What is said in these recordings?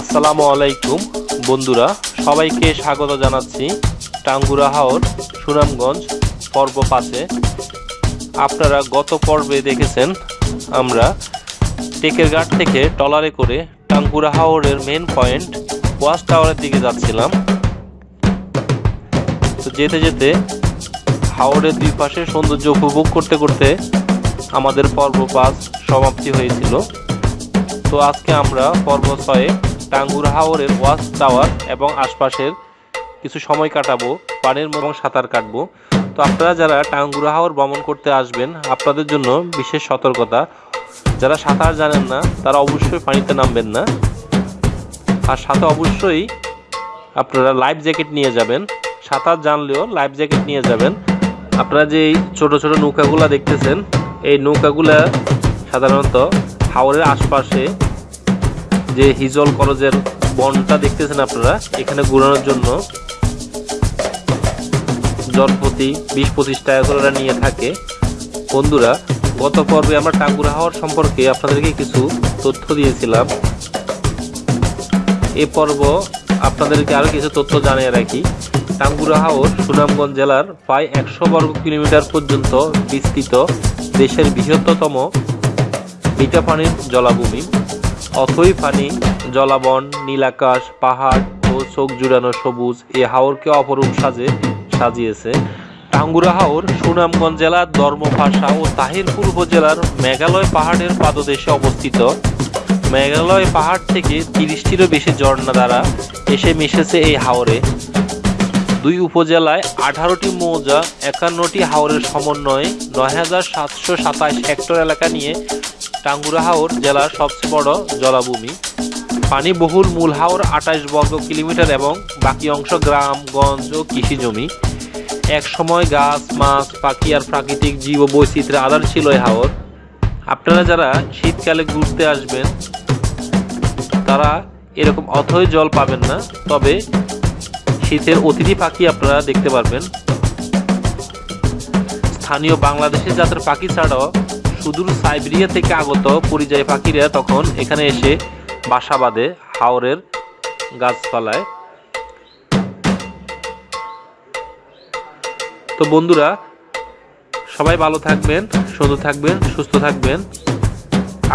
আসসালামু আলাইকুম, বন্ধুরা। সবাইকে স্বাগত জানাচ্ছি টাঙ্গুরা হাওর, সুনামগঞ্জ পর্ব পাশে আপনারা গত পর্বে দেখেছেন আমরা টেকের ঘাট থেকে টলারে করে টাঙ্গুরা হাওরের মেন পয়েন্ট ওয়াচ টাওয়ারের দিকে যাচ্ছিলাম। তো যেতে যেতে হাওরের দুই পাশে সৌন্দর্য উপভোগ করতে করতে আমাদের পর্ব পাস সমাপ্তি হয়েছিল। তো আজকে আমরা পর্ব ছয়ে টাঙ্গুর হাওরের ওয়াচ টাওয়ার এবং আশপাশের কিছু সময় কাটাবো, পানির এবং সাঁতার কাটবো। তো আপনারা যারা টাঙ্গুরা হাওর ভ্রমণ করতে আসবেন, আপনাদের জন্য বিশেষ সতর্কতা, যারা সাঁতার জানেন না, তারা অবশ্যই পানিতে নামবেন না। আর সাথে অবশ্যই আপনারা লাইফ জ্যাকেট নিয়ে যাবেন। সাঁতার জানলেও লাইফ জ্যাকেট নিয়ে যাবেন। আপনারা যে ছোট ছোট নৌকাগুলা দেখতেছেন, এই নৌকাগুলা সাধারণত হাওরের আশপাশে যে হিজল করজের বনটা দেখতেছেন আপনারা, এখানে ঘুরানোর জন্য জনপ্রতি বিশ পঁচিশ টাকা করে নিয়ে থাকে। বন্ধুরা, গত পর্বে আমরা টাঙ্গুরা হাওয়ার সম্পর্কে আপনাদেরকে কিছু তথ্য দিয়েছিলাম। এ পর্ব আপনাদেরকে আরও কিছু তথ্য জানিয়ে রাখি। টাঙ্গুরা হাওর সুনামগঞ্জ জেলার প্রায় একশো বর্গ কিলোমিটার পর্যন্ত বিস্তৃত দেশের বৃহত্তম মিঠা পানির জলাভূমি। অথই পানি জলাবন, নীলাকাশ, পাহাড় ও চোখ জুড়ানো সবুজ এ হাওরকে অপরূপ সাজে, সাজিয়েছে। টাঙ্গুরা হাওর সুনামগঞ্জ জেলার ধর্মভাষা ও তাহিরপুর উপজেলার মেঘালয় পাহাড়ের পাদদেশে অবস্থিত। মেঘালয় পাহাড় থেকে তিরিশটিরও বেশি ঝর্ণা দ্বারা এসে মিশেছে এই হাওরে। দুই উপজেলায় আঠারোটি মৌজা, একান্নটি হাওরের সমন্বয়ে নয় হাজার সাতশো সাতাশ হেক্টর এলাকা নিয়ে টাঙ্গুরা হাওর জেলার সবচেয়ে বড় জলাভূমি। পানি বহুল মূল হাওর আঠাশ বর্গ কিলোমিটার এবং বাকি অংশ গ্রাম, গঞ্জ ও কৃষি জমি এক সময় গাছ, মাছ, পাখি আর প্রাকৃতিক জীব বৈচিত্র্যের আধার ছিল এই হাওর। আপনারা যারা শীতকালে ঘুরতে আসবেন, তারা এরকম অথই জল পাবেন না, তবে শীতের অতিথি পাখি আপনারা দেখতে পারবেন। স্থানীয় বাংলাদেশের জাতের পাখি ছাড়াও সুদূর সাইবেরিয়া থেকে আগত পরিযায়ী পাখিরা তখন এখানে এসে বাসা বাঁধে হাওরের গাছপালায় তো বন্ধুরা, সবাই ভালো থাকবেন সুন্দর থাকবেন, সুস্থ থাকবেন।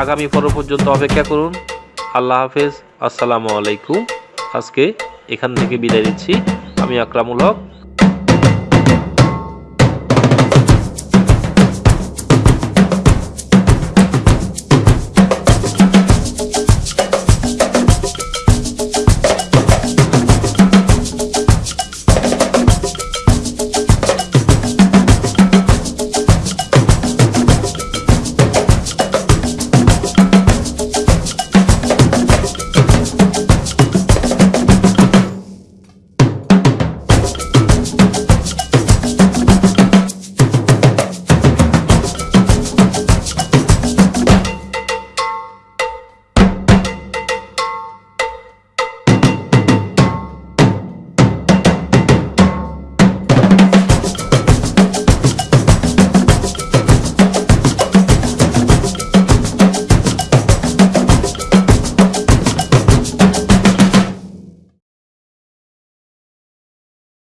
আগামী পর্ব পর্যন্ত অপেক্ষা করুন। আল্লাহ হাফেজ। আসসালামু আলাইকুম। আজকে এখান থেকে বিদায় নিচ্ছি। আমি আকরামুল হক।